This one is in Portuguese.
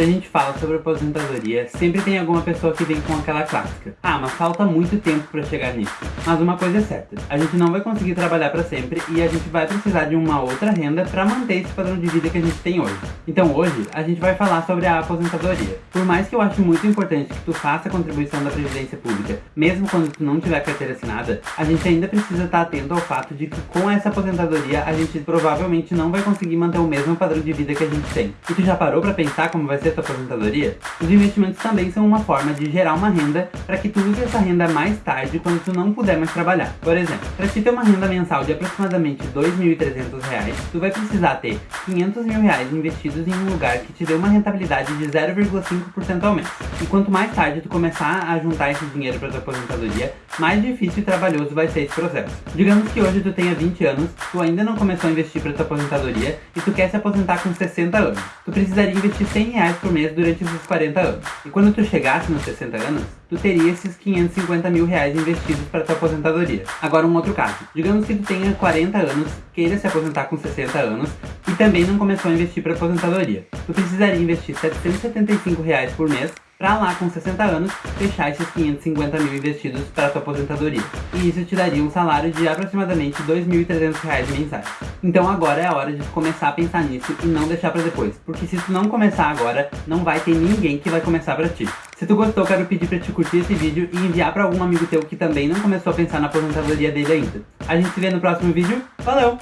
Se a gente fala sobre aposentadoria, sempre tem alguma pessoa que vem com aquela clássica. Ah, mas falta muito tempo para chegar nisso. Mas uma coisa é certa, a gente não vai conseguir trabalhar para sempre e a gente vai precisar de uma outra renda para manter esse padrão de vida que a gente tem hoje. Então hoje, a gente vai falar sobre a aposentadoria. Por mais que eu ache muito importante que tu faça a contribuição da Previdência Pública, mesmo quando tu não tiver carteira assinada, a gente ainda precisa estar atento ao fato de que com essa aposentadoria a gente provavelmente não vai conseguir manter o mesmo padrão de vida que a gente tem. E tu já parou para pensar como vai ser a tua aposentadoria? Os investimentos também são uma forma de gerar uma renda para que tu use essa renda mais tarde quando tu não puder mais trabalhar. Por exemplo, para te ter uma renda mensal de aproximadamente R$ 2.300, tu vai precisar ter 500 mil reais investidos em um lugar que te dê uma rentabilidade de 0,5% ao mês. E quanto mais tarde tu começar a juntar esse dinheiro para tua aposentadoria, mais difícil e trabalhoso vai ser esse processo. Digamos que hoje tu tenha 20 anos, tu ainda não começou a investir para tua aposentadoria e tu quer se aposentar com 60 anos. Tu precisaria investir 100 reais por mês durante esses 40 anos. E quando tu chegasse nos 60 anos, tu teria esses 550 mil reais investidos para tua aposentadoria. Agora um outro caso. Digamos que tu tenha 40 anos, queira se aposentar com 60 anos também não começou a investir para aposentadoria. Tu precisaria investir 775 reais por mês para lá com 60 anos fechar esses 550 mil investidos para tua aposentadoria. E isso te daria um salário de aproximadamente R$ 2.300 mensais. Então agora é a hora de começar a pensar nisso e não deixar para depois, porque se tu não começar agora, não vai ter ninguém que vai começar para ti. Se tu gostou, quero pedir para te curtir esse vídeo e enviar para algum amigo teu que também não começou a pensar na aposentadoria dele ainda. A gente se vê no próximo vídeo, valeu!